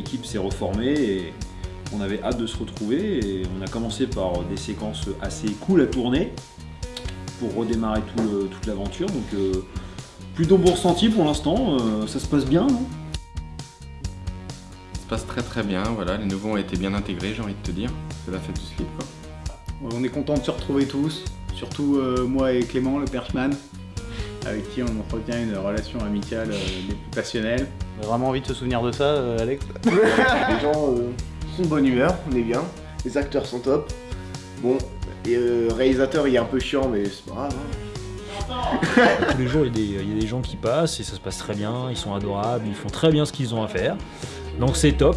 l'équipe s'est reformée et on avait hâte de se retrouver. Et on a commencé par des séquences assez cool à tourner pour redémarrer toute l'aventure. Donc euh, plutôt bon ressenti pour l'instant, euh, ça se passe bien, non? Ça se passe très très bien, voilà, les nouveaux ont été bien intégrés, j'ai envie de te dire. C'est la fête du slip quoi. On est content de se retrouver tous, surtout euh, moi et Clément, le perchman, avec qui on entretient une relation amicale des plus passionnelles. On a vraiment envie de se souvenir de ça, Alex Les gens sont de bonne humeur, on est bien, les acteurs sont top. Bon, et le réalisateur il est un peu chiant mais c'est pas grave. Hein. Tous les jours il y, a des, gens qui passent et ça se passe très bien, ils sont adorables, ils font très bien ce qu'ils ont à faire. Donc c'est top.